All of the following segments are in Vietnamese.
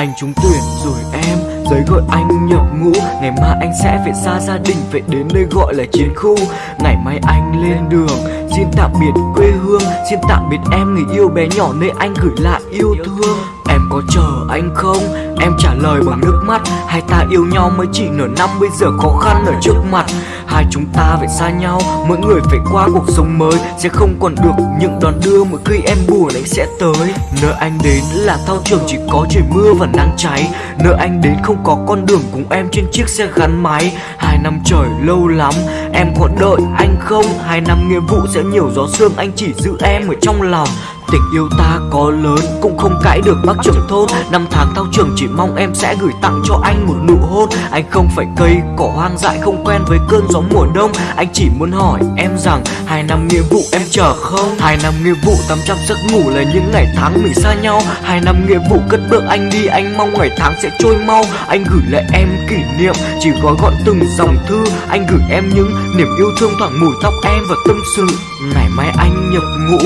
Anh trúng tuyển rồi em Giấy gọi anh nhập ngũ. Ngày mai anh sẽ phải xa gia đình, Phải đến nơi gọi là chiến khu. Ngày mai anh lên đường, Xin tạm biệt quê hương, Xin tạm biệt em người yêu bé nhỏ Nơi anh gửi lại yêu thương có chờ anh không? Em trả lời bằng nước mắt. Hai ta yêu nhau mới chỉ nửa năm, Bây giờ khó khăn ở trước mặt. Hai chúng ta phải xa nhau, Mỗi người phải qua cuộc sống mới. Sẽ không còn được những đón đưa Mỗi khi em buồn anh sẽ tới. Nơi anh đến là thao trường chỉ có trời mưa và nắng cháy. Nơi anh đến không có con đường cùng em trên chiếc xe gắn máy. Hai năm trời lâu lắm, Em còn đợi anh không? Hai năm nghĩa vụ sẽ nhiều gió sương, Anh chỉ giữ em ở trong lòng. Tình yêu ta có lớn cũng không cãi được bác trưởng thôn. Năm tháng thao trường chỉ mong em sẽ gửi tặng cho anh một nụ hôn. Anh không phải cây cỏ hoang dại không quen với cơn gió mùa đông. Anh chỉ muốn hỏi em rằng, hai năm nghĩa vụ em chờ không? Hai năm nghĩa vụ tắm trăm giấc ngủ là những ngày tháng mình xa nhau. Hai năm nghĩa vụ cất bước anh đi, anh mong ngày tháng sẽ trôi mau. Anh gửi lại em kỷ niệm, chỉ gói gọn từng dòng thư. Anh gửi em những niềm yêu thương thoảng mùi tóc em và tâm sự. Ngày mai anh nhập ngũ,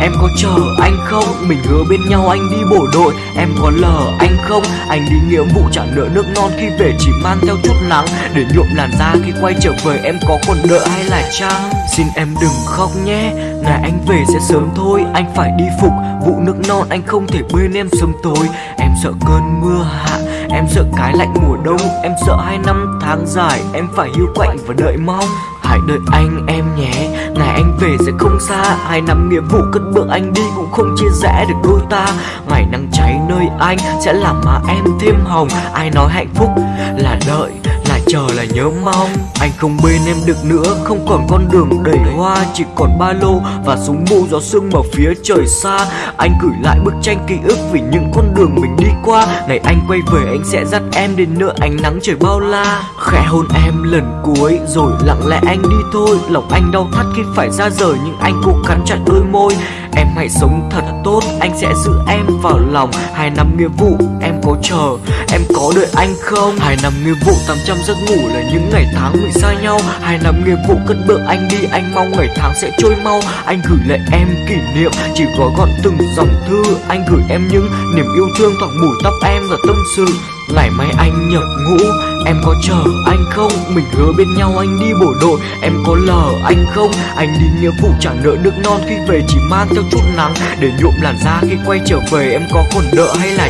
Em có chờ anh không? Mình hứa bên nhau anh đi bộ đội, Em có lờ anh không? Anh đi nghĩa vụ trả nợ nước non khi về chỉ mang theo chút nắng Để nhuộm làn da khi quay trở về, em có còn nợ hay là chăng? Xin em đừng khóc nhé, Ngày anh về sẽ sớm thôi Anh phải đi phục vụ nước non, Anh không thể bên em sớm tối Em sợ cơn mưa hạ, Em sợ cái lạnh mùa đông Em sợ hai năm tháng dài, Em phải hiu quạnh và đợi mong Hãy đợi anh em nhé Ngày anh về sẽ không xa, Hai năm nghĩa vụ cất bước anh đi Cũng không chia rẽ được đôi ta. Ngày nắng cháy nơi anh Sẽ làm mà em thêm hồng, Ai nói hạnh phúc là đợi chờ là nhớ mong, Anh không bên em được nữa, Không còn con đường đầy hoa, Chỉ còn ba lô và súng mù gió sương ở phía trời xa. Anh gửi lại bức tranh ký ức Vì những con đường mình đi qua. Ngày anh quay về, anh sẽ dắt em đến nữa ánh nắng trời bao la. Khẽ hôn em lần cuối, Rồi lặng lẽ anh đi thôi. Lòng anh đau thắt khi phải ra rời, Nhưng anh cố cắn chặt đôi môi. Em hãy sống thật tốt, Anh sẽ giữ em vào lòng. Hai năm nghĩa vụ, em có chờ, Em có đợi anh không? Hai năm nghĩa vụ 800 giấc ngủ là những ngày tháng mình xa nhau. Hai năm nghĩa vụ cất bước, anh đi, Anh mong ngày tháng sẽ trôi mau. Anh gửi lại em kỷ niệm, Chỉ gói gọn từng dòng thư. Anh gửi em những niềm yêu thương, thoảng mùi tóc em và tâm sự. Ngày mai anh nhập ngũ, Em có chờ anh không? Mình hứa bên nhau anh đi bộ đội, Em có lờ anh không? Anh đi nghĩa vụ trả nợ nước non, Khi về chỉ mang theo chút nắng. Để nhuộm làn da khi quay trở về, Em có còn nợ hay là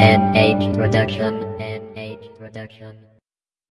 NH Production NH Production